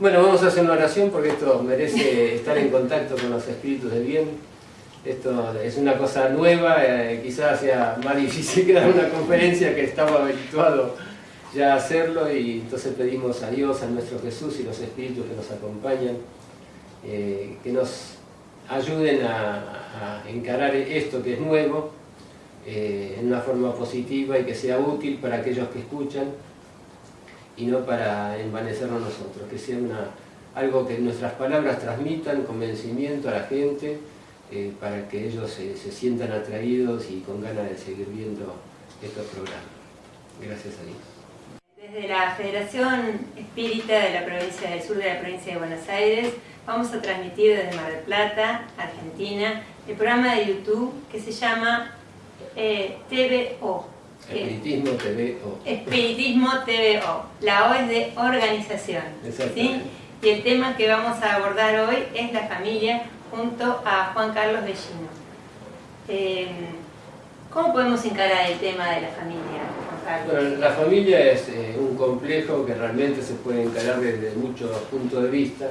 Bueno, vamos a hacer una oración porque esto merece estar en contacto con los espíritus del bien. Esto es una cosa nueva, eh, quizás sea más difícil que dar una conferencia que estaba habituado ya a hacerlo y entonces pedimos a Dios, a nuestro Jesús y los espíritus que nos acompañan, eh, que nos ayuden a, encarar esto que es nuevo eh, en una forma positiva y que sea útil para aquellos que escuchan y no para envanecernos nosotros, que sea algo que nuestras palabras transmitan convencimiento a la gente eh, para que ellos se, sientan atraídos y con ganas de seguir viendo estos programas. Gracias a Dios. Desde la Federación Espírita de la provincia del sur de la provincia de Buenos Aires vamos a transmitir desde Mar del Plata, Argentina, el programa de YouTube que se llama eh, TVO, Espiritismo TVO. Espiritismo TVO. La O es de organización. ¿sí? Y el tema que vamos a abordar hoy es la familia junto a Juan Carlos Bellino. Em, ¿Cómo podemos encarar el tema de la familia, Juan Carlos? Bueno, la familia es eh, un complejo que realmente se puede encarar desde muchos puntos de vista.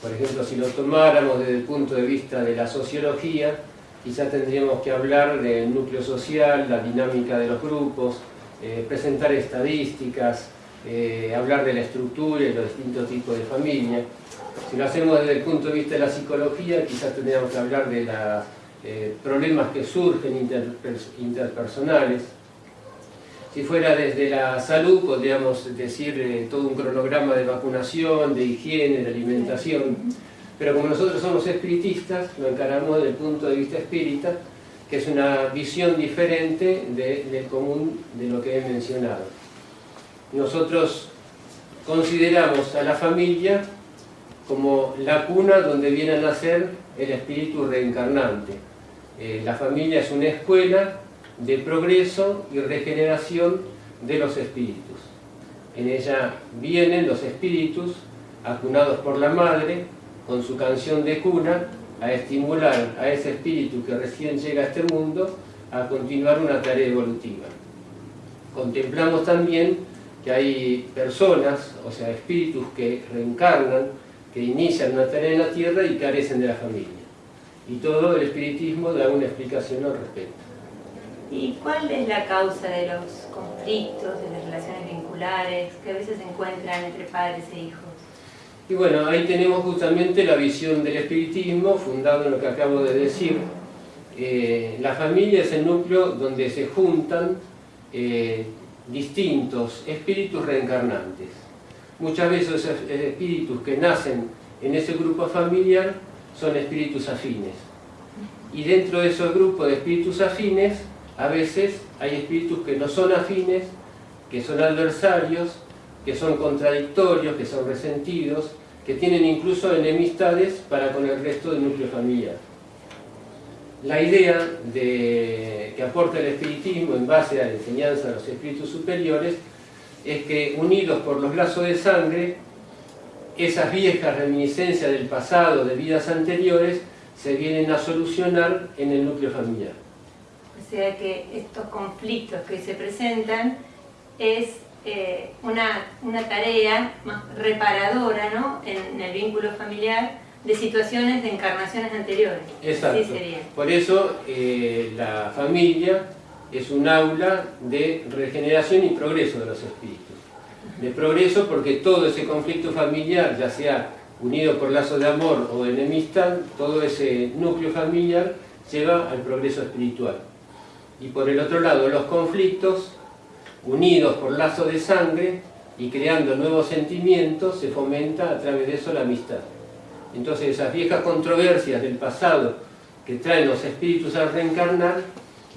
Por ejemplo, si lo tomáramos desde el punto de vista de la sociología, Quizás tendríamos que hablar del núcleo social, la dinámica de los grupos, eh, presentar estadísticas, eh, hablar de la estructura y los distintos tipos de familia. Si lo hacemos desde el punto de vista de la psicología, quizás tendríamos que hablar de los eh, problemas que surgen interpersonales. Si fuera desde la salud, podríamos decir todo un cronograma de vacunación, de higiene, de alimentación. Pero como nosotros somos espiritistas, lo encaramos desde el punto de vista espírita, que es una visión diferente del común de lo que he mencionado. Nosotros consideramos a la familia como la cuna donde viene a nacer el espíritu reencarnante. Eh, la familia es una escuela de progreso y regeneración de los espíritus. En ella vienen los espíritus acunados por la madre, con su canción de cuna a estimular a ese espíritu que recién llega a este mundo a continuar una tarea evolutiva. Contemplamos también que hay personas, o sea, espíritus que reencarnan, que inician una tarea en la tierra y carecen de la familia. Y todo el espiritismo da una explicación al respecto. ¿Y cuál es la causa de los conflictos, de las relaciones vinculares que a veces se encuentran entre padres e hijos? Y bueno, ahí tenemos justamente la visión del espiritismo, fundado en lo que acabo de decir. Eh, la familia es el núcleo donde se juntan eh, distintos espíritus reencarnantes. Muchas veces esos espíritus que nacen en ese grupo familiar son espíritus afines. Y dentro de esos grupos de espíritus afines, a veces hay espíritus que no son afines, que son adversarios, que son contradictorios, que son resentidos, que tienen incluso enemistades para con el resto del núcleo familiar. La idea de, que aporta el espiritismo en base a la enseñanza de los espíritus superiores es que unidos por los lazos de sangre, esas viejas reminiscencias del pasado, de vidas anteriores, se vienen a solucionar en el núcleo familiar. O sea que estos conflictos que se presentan es eh, una, una, tarea más reparadora ¿no? en, el vínculo familiar de situaciones de encarnaciones anteriores. Exacto. Por eso eh, la familia es un aula de regeneración y progreso de los espíritus. De progreso porque todo ese conflicto familiar, ya sea unido por lazo de amor o de enemistad, todo ese núcleo familiar lleva al progreso espiritual. Y por el otro lado, los conflictos unidos por lazo de sangre y creando nuevos sentimientos, se fomenta a través de eso la amistad. Entonces esas viejas controversias del pasado que traen los espíritus a reencarnar,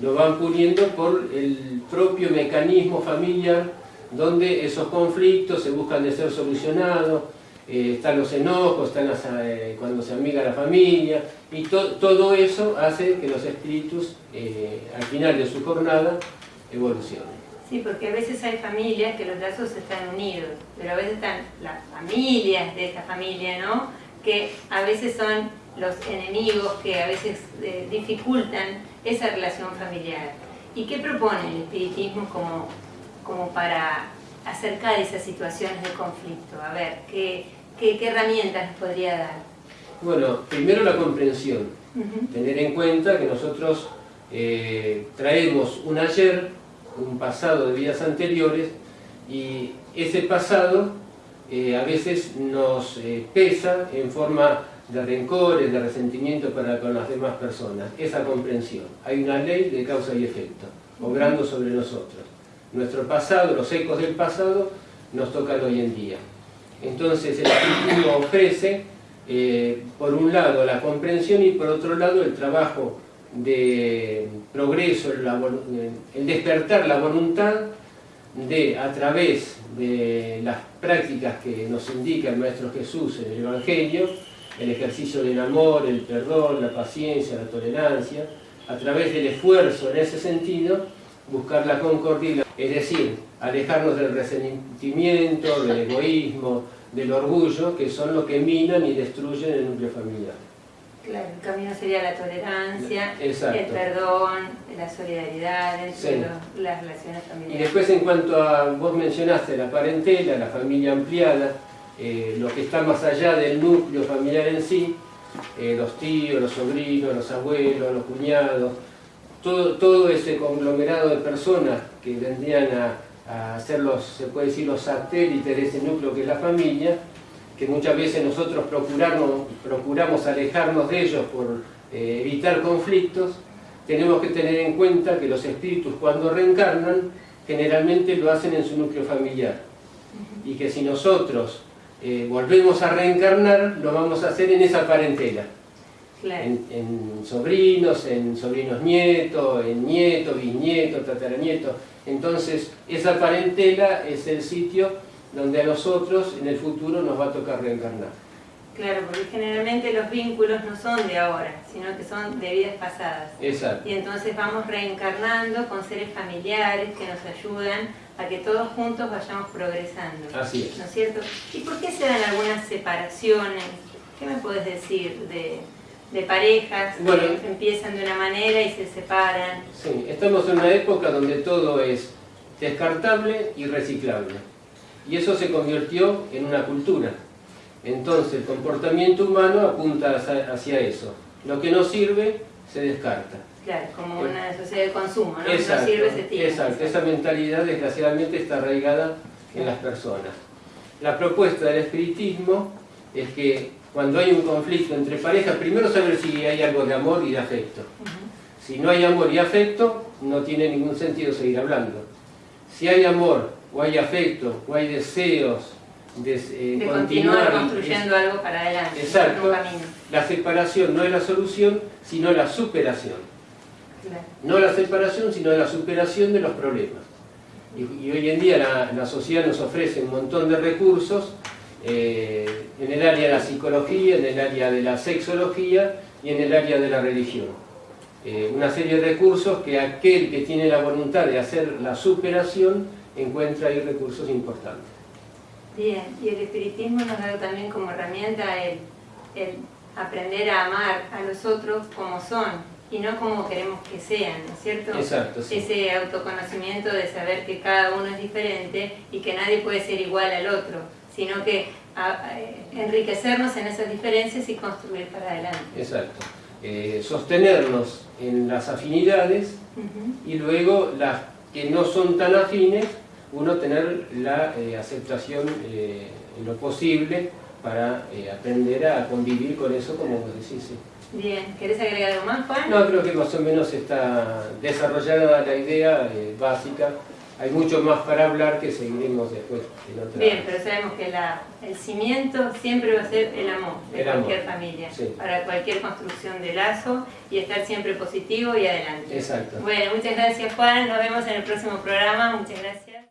lo van poniendo por el propio mecanismo familiar donde esos conflictos se buscan de ser solucionados, eh, están los enojos, están eh, cuando se amiga la familia, y todo eso hace que los espíritus eh, al final de su jornada evolucionen. Sí, porque a veces hay familias que los lazos están unidos, pero a veces están las familias de esta familia, ¿no? Que a veces son los enemigos que a veces eh, dificultan esa relación familiar. ¿Y qué propone el espiritismo como, como para acercar esas situaciones de conflicto? A ver, ¿qué, ¿qué, herramientas nos podría dar? Bueno, primero la comprensión. Tener en cuenta que nosotros eh, traemos un ayer, un pasado de vidas anteriores, y ese pasado eh, a veces nos eh, pesa en forma de rencores, de resentimiento para con las demás personas. Esa comprensión. Hay una ley de causa y efecto, obrando sobre nosotros. Nuestro pasado, los ecos del pasado, nos tocan hoy en día. Entonces el espiritismo ofrece, eh, por un lado, la comprensión y por otro lado el trabajo de progreso, el despertar la voluntad de, a través de las prácticas que nos indica el Maestro Jesús en el Evangelio, el ejercicio del amor, el perdón, la paciencia, la tolerancia, a través del esfuerzo en ese sentido, buscar la concordia, es decir, alejarnos del resentimiento, del egoísmo, del orgullo, que son los que minan y destruyen el núcleo familiar. Claro, el camino sería la tolerancia, el perdón, la solidaridad entre las relaciones familiares. Y después en cuanto a, vos mencionaste la parentela, la familia ampliada, eh, lo que está más allá del núcleo familiar en sí, eh, los tíos, los sobrinos, los abuelos, los cuñados, todo, todo ese conglomerado de personas que vendrían a, a ser los, se puede decir, los satélites de ese núcleo que es la familia, que muchas veces nosotros procuramos, procuramos alejarnos de ellos por eh, evitar conflictos, tenemos que tener en cuenta que los espíritus cuando reencarnan generalmente lo hacen en su núcleo familiar. Y que si nosotros eh, volvemos a reencarnar lo vamos a hacer en esa parentela. En, en, sobrinos, en sobrinos nietos, en nietos, bisnietos, tataranietos. Entonces esa parentela es el sitio donde a nosotros en el futuro nos va a tocar reencarnar. Claro, porque generalmente los vínculos no son de ahora, sino que son de vidas pasadas. Exacto. Y entonces vamos reencarnando con seres familiares que nos ayudan a que todos juntos vayamos progresando. Así es. ¿No es cierto? ¿Y por qué se dan algunas separaciones? ¿Qué me puedes decir de, de parejas que empiezan de una manera y se separan? Sí, estamos en una época donde todo es descartable y reciclable y eso se convirtió en una cultura. Entonces el comportamiento humano apunta hacia eso. Lo que no sirve se descarta. Claro, como una sociedad de consumo, ¿no? Exacto, no sirve, se tira. Exacto, esa mentalidad desgraciadamente está arraigada en las personas. La propuesta del espiritismo es que cuando hay un conflicto entre parejas, primero saber si hay algo de amor y de afecto. Si no hay amor y afecto, no tiene ningún sentido seguir hablando. Si hay amor o hay afecto, o hay deseos de, eh, continuar, construyendo algo para adelante. Exacto. La separación no es la solución, sino la superación. No la separación, sino la superación de los problemas. Y, hoy en día la, sociedad nos ofrece un montón de recursos eh, en el área de la psicología, en el área de la sexología y en el área de la religión. Eh, una serie de recursos que aquel que tiene la voluntad de hacer la superación encuentra ahí recursos importantes. Bien, y el espiritismo nos da también como herramienta el, aprender a amar a los otros como son y no como queremos que sean, ¿no es cierto? Exacto, Ese autoconocimiento de saber que cada uno es diferente y que nadie puede ser igual al otro, sino que enriquecernos en esas diferencias y construir para adelante. Exacto. Eh, sostenernos en las afinidades y luego las que no son tan afines uno tener la eh, aceptación eh, en lo posible para eh, aprender a convivir con eso como vos decís. Bien, ¿querés agregar algo más, Juan? No, creo que más o menos está desarrollada la idea básica. Hay mucho más para hablar que seguiremos después en otra Bien, pero sabemos que el cimiento siempre va a ser el amor de cualquier familia, para cualquier construcción de lazo y estar siempre positivo y adelante. Exacto. Bueno, muchas gracias Juan, nos vemos en el próximo programa, muchas gracias.